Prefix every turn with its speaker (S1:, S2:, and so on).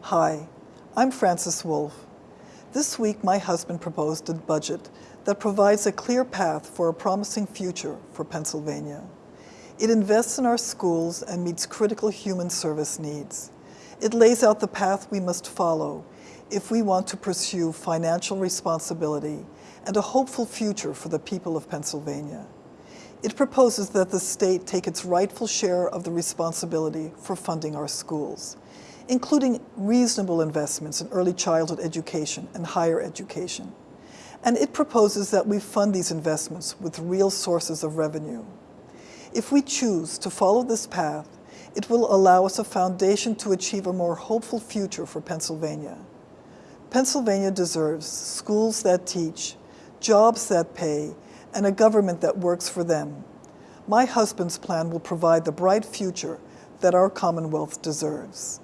S1: Hi, I'm Frances Wolf. This week, my husband proposed a budget that provides a clear path for a promising future for Pennsylvania. It invests in our schools and meets critical human service needs. It lays out the path we must follow if we want to pursue financial responsibility and a hopeful future for the people of Pennsylvania. It proposes that the state take its rightful share of the responsibility for funding our schools, including reasonable investments in early childhood education and higher education. And it proposes that we fund these investments with real sources of revenue. If we choose to follow this path, it will allow us a foundation to achieve a more hopeful future for Pennsylvania. Pennsylvania deserves schools that teach, jobs that pay, and a government that works for them. My husband's plan will provide the bright future that our Commonwealth deserves.